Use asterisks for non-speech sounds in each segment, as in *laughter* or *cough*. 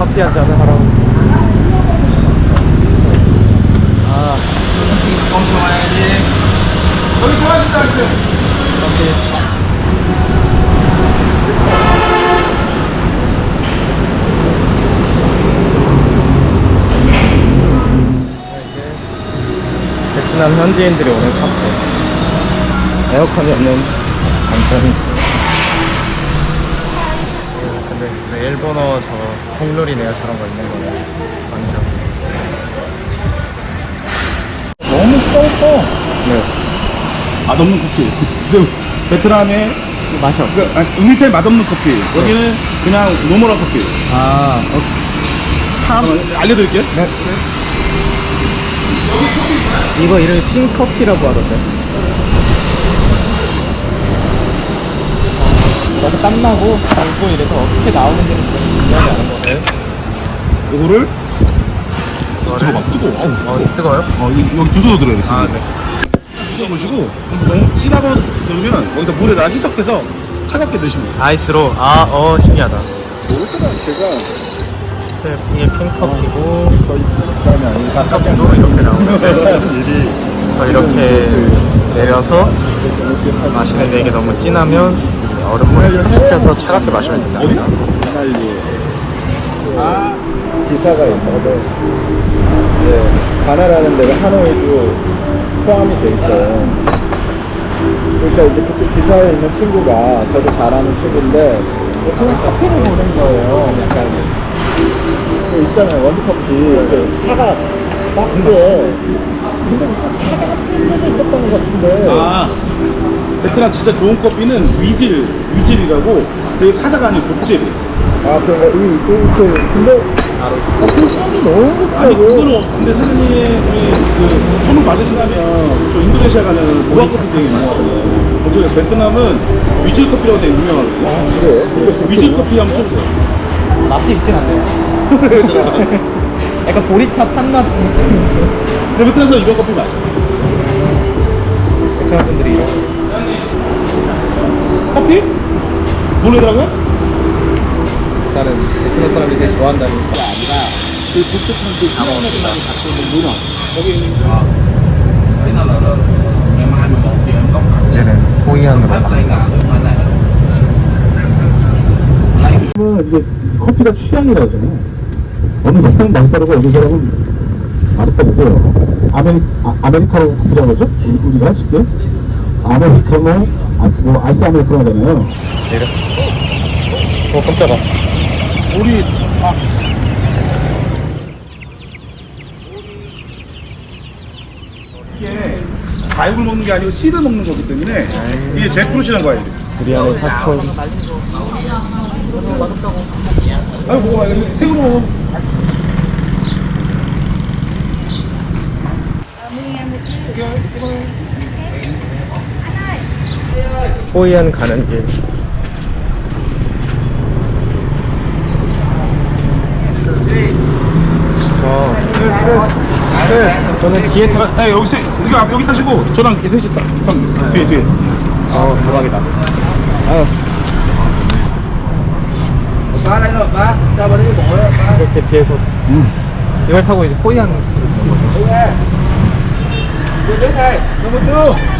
커피 한 잔을 하러 아 엄청 와야지. 여기 좋아하신다 이제. 커피 베트남 현지인들이 오는 카페 에어컨이 없는 단점이 있어 근데 그 일본어 저 콩놀이네요 저런 거 있는 거네 완전 너무 썩어. 네 맛없는 커피. 그 베트남의 맛이 없어 그 아니, 음미텔 맛없는 커피. 여기는 그냥 노멀한 커피. 아 탐? 어, 알려드릴게요. 네. 이거 이름이 핑커피라고 하던데. 너무 땀나고 달고 이래서 어떻게 나오는지는 좀 중요하지 않은 거네. 이거를 저거 막 뜨거워. 아우, 어, 뜨거워요? 어, 이- 여기 주소도 들어야 돼. 아, 지금. 네. 주소 보시고 너무 진하고 넣으면 거기다 물에다 희석해서 차갑게 드시면 돼요. 아이스로. 아, 어, 신기하다. 이것보다 제가 네, 이게 핑커피고, 거의 식감이 아니니까 커피도 이렇게 나오는데, *laughs* 일이 또 이렇게 내려서 마시는데 이게 너무 진하면 얼음물에 탁 식혀서 차갑게 마시면 된다. 어디? 하나일리. 아, 지사가 있거든. 이제 바나라는 데가 하노이도 포함이 돼 있어요. 그러니까 이제 그쪽 지사에 있는 친구가 저도 잘 아는 친구인데 그냥 커피를 보는 거예요. 약간 그 있잖아요 원두커피 그 사과 박스에 근데 무슨 사과가 틀려져 있었던 것 같은데 아, 베트남 진짜 좋은 커피는 위질, 위질이라고 되게 사자가 아닌 족질. 아, 그런가? 이, 이렇게, 근데, 커피 향이 너무 아니, 좋다고. 그거는, 없- 근데 사장님, 우리 그, 선물 받으신다면, 저 인도네시아 가면 무화 커피 되게. 그중에 베트남은 위질 커피라고 되게 유명하거든요. 아, 그래요? 위질 커피 한번 쳐보세요. 맛이 있진 않네요. *laughs* 약간 보리차 탄맛 근데 베트남에서 이런 커피 마셔요. 베트남 분들이 이런 커피? 모르더라고요? 일단은 베트남 사람이 제일 좋아한다는 그 독특한 그 희한한 맛을 갖고 있는 문화. 거기 있는 Đấy nó là là ngày mai 11 giờ em có khách 이제는 호이안으로 이게 커피가 취향이라 하잖아요. 어느 사람은 맛있다고 어느 사람은 맛없다고 아메리, 아, 아메리카노 커피라고 하죠? 우리- 우리가 쉽게. 아메리카노, 아, 뭐, 아이스 아메리카노 하잖아요. 내렸어. 어 깜짝아. 우리, 아. 이게 과육을 먹는 게 아니고 씨를 먹는 거기 때문에 이게 제프루시라는 과일. 두리안의 사촌. 아유 먹어봐 이거 새우 먹어. 호이안 가는 길. 어. 네, 저는 뒤에 타. 아, 여기 세, 여기 앞 여기 타시고 저랑 셋이 타. 형 뒤에 뒤에. 어 대박이다. 아유. 이렇게 뒤에서 이걸 타고 이제 호이안 너무 쭉.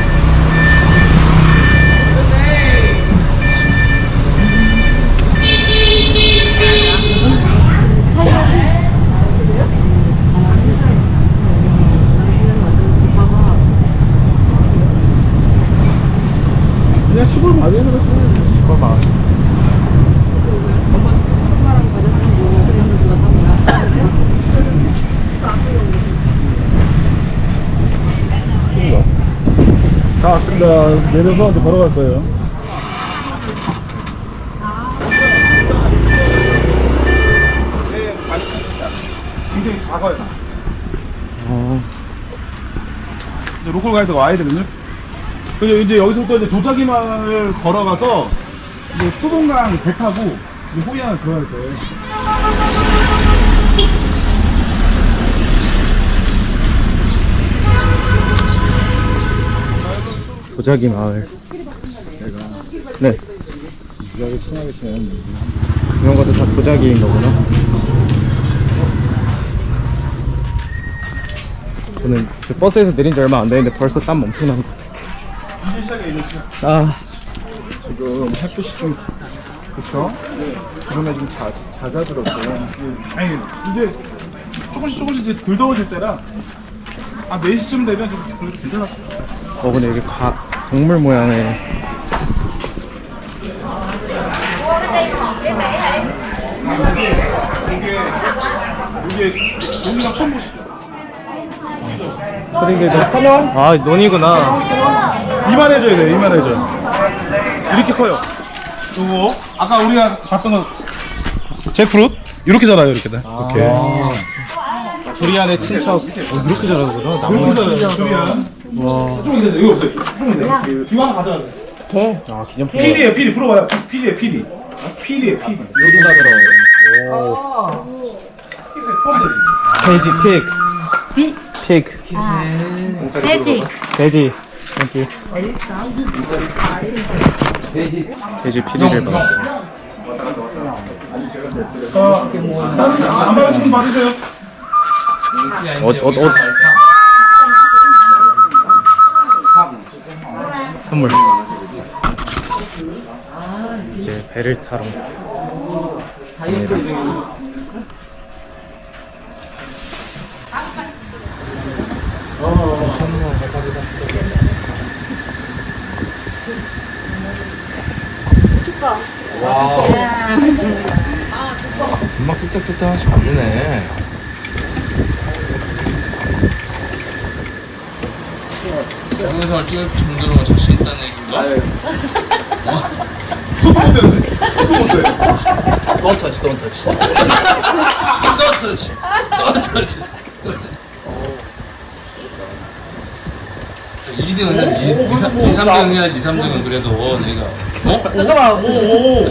그냥 시골 마을에 들어서 시골 마을. 다 왔습니다. 내려서 이제 걸어갈 거예요. 네, 굉장히 작아요. 이제 로컬 가이드가 와야 되거든요. 그리고 이제 여기서부터 이제 도자기 마을 걸어가서 이제 수봉강 배 타고 호이안을 들어갈 거 도자기 마을. 네. 여기 친하게 지내는 이런 것도 다 도자기인 거구나. 저는 그 버스에서 내린 지 얼마 안 됐는데 벌써 땀 엄청 나는 것 시작. 아, 지금 햇빛이 좀 그쵸? 지금에 좀 자, 잦아들었어요. 아니 이제 조금씩 조금씩 이제 덜 더워질 때라 아 4시쯤 되면 좀 괜찮아. 어 근데 여기 과, 동물 모양의 이게 여기랑 처음 보시죠. 아 논이구나. 이만해져야 돼, 이만해져. 이렇게 커요. 요거 아까 우리가 봤던 거 잭프루트 이렇게 자라요, 이렇게 돼. 이렇게. 아, 두리안의 친척. 어, 이렇게 자라는구나. 이렇게 나무. 자라요, 두리안. 와. 좀 있는데 여기 없어요. 좀 있는데. 이거 하나 가져가세요. 아 기념품. 피리에 피리 풀어봐요. 피리에 피리. 피리에 피리. 여기다 들어가요. 돼지 픽. 픽. 돼지. 돼지. 여기. 돼지 피리를 받았습니다. 자, 안 받으시면 받으세요. 옷, 옷, 옷. 선물. 이제 배를 타러 갑니다. 와우. 금방 뚝딱뚝딱 하시면 안 되네. 영상을 찍을 정도로 자신 있다는 얘기인가? 손도 못 대는데? 손도 못 대. Don't touch, don't touch. don't touch. Don't touch. 2등은 2, 3, 2, 3등 해야지 2, 3등은 그래도 내가 어? 잠깐만. 오, 오.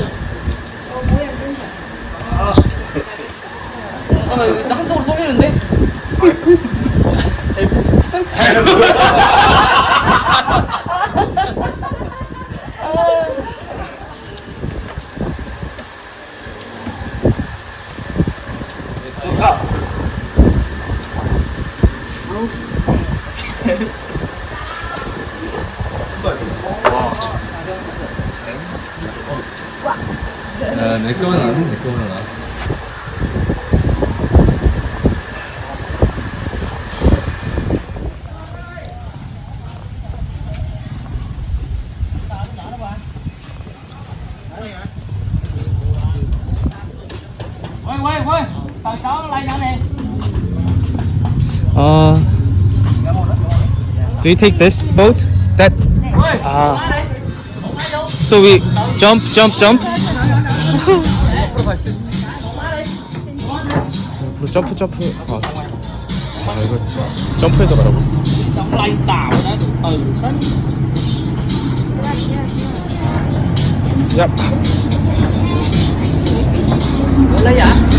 잠깐만 이거 한쪽으로 쏘리는데? 야, 내 거는 안, 내 거는 안. Quay quay quay. Tao chó nó lay nữa nè. Uh, Do you take this boat? That? Ah. So we jump, jump, jump. *laughs* jump jump jump jump 이거 점프해서 가라고 야 몰라야